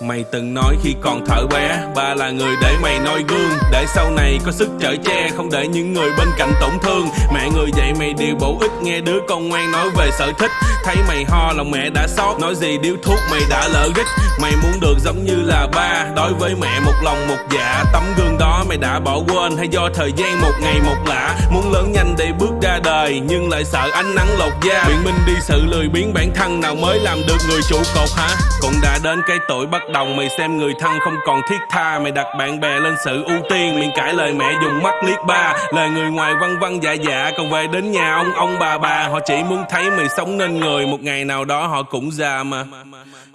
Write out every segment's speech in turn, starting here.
Mày từng nói khi còn thở bé, Ba là người để mày noi gương. Để sau này có sức chở che, Không để những người bên cạnh tổn thương. Mày điều bổ ích Nghe đứa con ngoan nói về sở thích. Thấy mày ho, lòng mẹ đã xót. Nói gì điếu thuốc mày đã lỡ gích Mày muốn được giống như là ba. Đối với mẹ, một lòng, một dạ. Tấm gương đó mày đã bỏ quên. Hay do thời gian một ngày một lạ. Muốn lớn nhanh để bước ra đời, Nhưng lại sợ ánh nắng lột da. Biện minh đi sự lười biến bản thân Nào mới làm được người trụ cột hả? Cũng đã đến cái tuổi bắt đầu Mày xem người thân không còn thiết tha. Mày đặt bạn bè lên sự ưu tiên, Miệng cãi lời mẹ dùng mắt liếc ba. Lời người ngoài văn văn dạ dạ Còn về đến nhà ông ông bà bà, Họ chỉ muốn thấy mày sống nên người. Một ngày nào đó họ cũng già mà.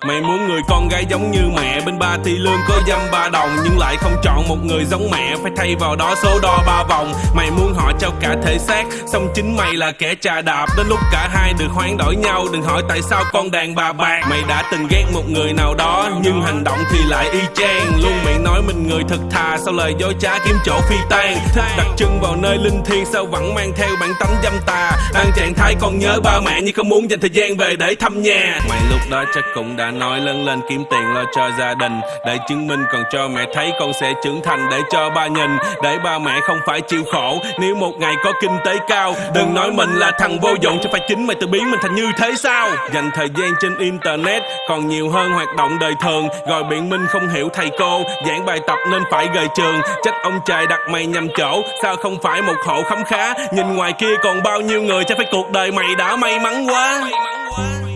Mày muốn người con gái giống như mẹ. Bên ba thì lương có dăm ba đồng, Nhưng lại không chọn một người giống mẹ. Phải thay vào đó số đo ba vòng. Mày muốn họ trao cả thể xác, Xong chính mày là kẻ trà đạp. Đến lúc cả hai được hoán đổi nhau, Đừng hỏi tại sao con đàn bà bạc. Mày đã từng ghét một người nào đó, Nhưng hành động thì lại y chang. Luôn miệng nói mình người thật thà Sau lời dối trá kiếm chỗ phi tan đặt chân vào nơi linh thiêng, Sao vẫn mang theo bản tánh dâm tà. Đang trạng thái còn nhớ ba mẹ Nhưng không muốn dành thời gian về để thăm nhà. Mày lúc đó chắc cũng đã nói lớn lên kiếm tiền lo cho gia đình. Để chứng minh còn cho mẹ thấy con sẽ trưởng thành Để cho ba nhìn. Để ba mẹ không phải chịu khổ, Nếu một ngày có kinh tế cao. Đừng nói mình là thằng vô dụng, Chứ phải chính mày tự biến mình thành như thế sao? Dành thời gian trên internet Còn nhiều hơn hoạt động đời thường. Rồi biện minh không hiểu thầy cô, Giảng bài tập nên phải rời trường. Trách ông trời đặt mày nhầm chỗ, Sao không phải một hộ khấm khá? Nhìn ngoài kia còn bao nhiêu người Chắc phải cuộc đời mày đã may mắn quá, may mắn quá.